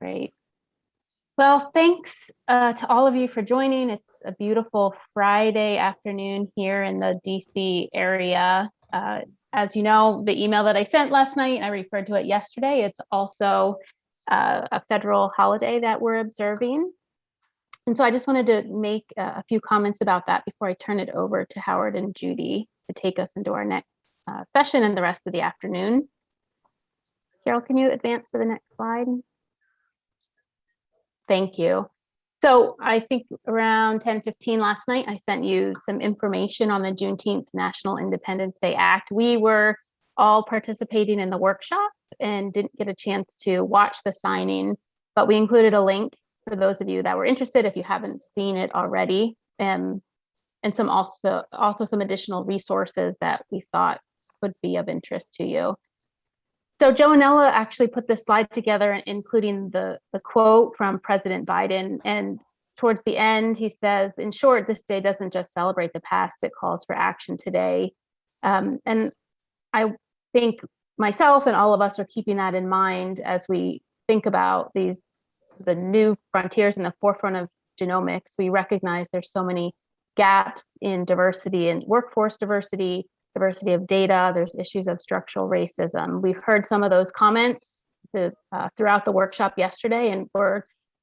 Great. Well, thanks uh, to all of you for joining. It's a beautiful Friday afternoon here in the DC area. Uh, as you know, the email that I sent last night, I referred to it yesterday. It's also uh, a federal holiday that we're observing. And so I just wanted to make a few comments about that before I turn it over to Howard and Judy to take us into our next uh, session and the rest of the afternoon. Carol, can you advance to the next slide? Thank you. So I think around 10, 15 last night, I sent you some information on the Juneteenth National Independence Day Act. We were all participating in the workshop and didn't get a chance to watch the signing, but we included a link for those of you that were interested if you haven't seen it already. Um, and some also also some additional resources that we thought would be of interest to you. So Joannella actually put this slide together, including the, the quote from President Biden. And towards the end, he says, in short, this day doesn't just celebrate the past, it calls for action today. Um, and I think myself and all of us are keeping that in mind as we think about these the new frontiers in the forefront of genomics. We recognize there's so many gaps in diversity and workforce diversity, diversity of data, there's issues of structural racism. We've heard some of those comments to, uh, throughout the workshop yesterday, and we're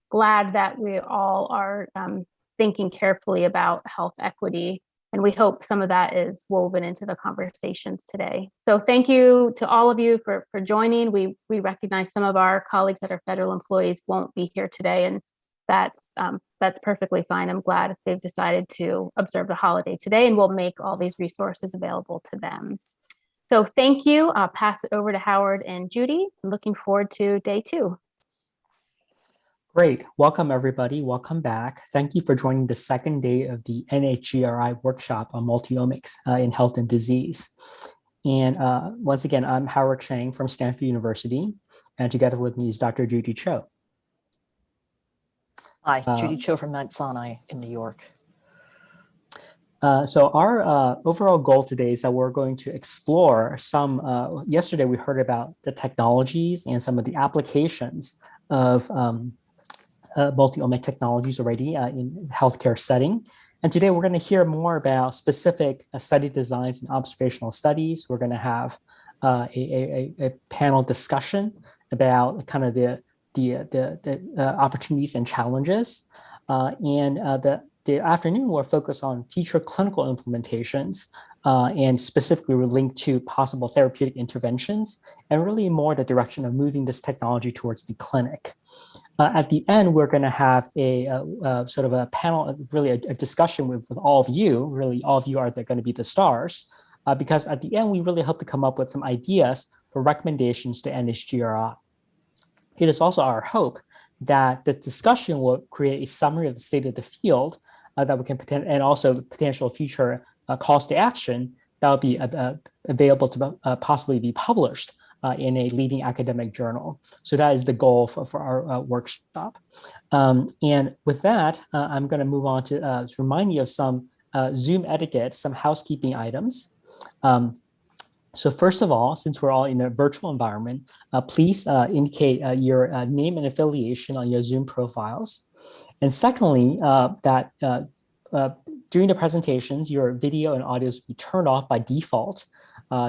glad that we all are um, thinking carefully about health equity and we hope some of that is woven into the conversations today. So thank you to all of you for, for joining. We, we recognize some of our colleagues that are federal employees won't be here today, and that's, um, that's perfectly fine. I'm glad they've decided to observe the holiday today, and we'll make all these resources available to them. So thank you. I'll pass it over to Howard and Judy. I'm looking forward to day two. Great. Welcome, everybody. Welcome back. Thank you for joining the second day of the NHGRI workshop on multiomics uh, in health and disease. And uh, once again, I'm Howard Chang from Stanford University, and together with me is Dr. Judy Cho. Hi, uh, Judy Cho from Mount Sinai in New York. Uh, so our uh, overall goal today is that we're going to explore some, uh, yesterday we heard about the technologies and some of the applications of um, uh, multi-omic technologies already uh, in healthcare setting. And today we're going to hear more about specific uh, study designs and observational studies. We're going to have uh, a, a, a, panel discussion about kind of the, the, the, the uh, opportunities and challenges. Uh, and the, the afternoon will focus on future clinical implementations and specifically we're linked to possible therapeutic interventions and really more the direction of moving this technology towards the clinic. Uh, at the end, we're going to have a, a, a, sort of a panel, really a, a discussion with, with, all of you. Really, all of you are going to be the stars, uh, because at the end, we really hope to come up with some ideas for recommendations to NHGRI. It is also our hope that the discussion will create a summary of the state of the field uh, that we can and also potential future uh, calls to action that will be uh, available to uh, possibly be published uh, in a leading academic journal. So that is the goal for, for our uh, workshop. Um, and with that, I'm going to move on to, to, remind you of some Zoom etiquette, some housekeeping items. Um, so first of all, since we're all in a virtual environment, uh, please uh, indicate uh, your uh, name and affiliation on your Zoom profiles. And secondly, that during the presentations, your video and audio will be turned off by default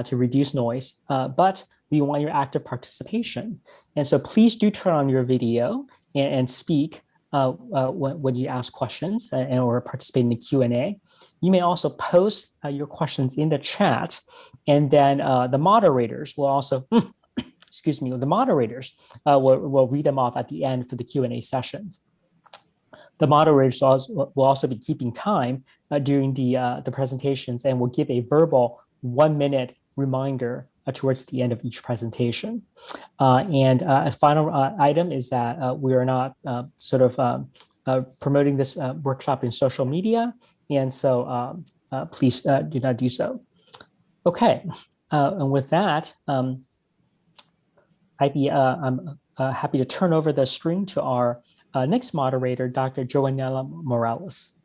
to reduce noise, but we want your active participation. And so please do turn on your video and, and speak uh, uh, when, when, you ask questions and, or participate in the Q&A. You may also post uh, your questions in the chat and then uh, the moderators will also, excuse me, the moderators uh, will, will read them off at the end for the Q&A sessions. The moderators will also be keeping time uh, during the, the presentations and will give a verbal one minute reminder uh, towards the end of each presentation. Uh, and uh, a final item is that we are not sort of um, Uh, promoting this uh, workshop in social media. And so um, uh, please do not do so. Okay, and with that, um, I'd be, I'm happy to turn over the screen to our next moderator, Dr. Joannella Morales.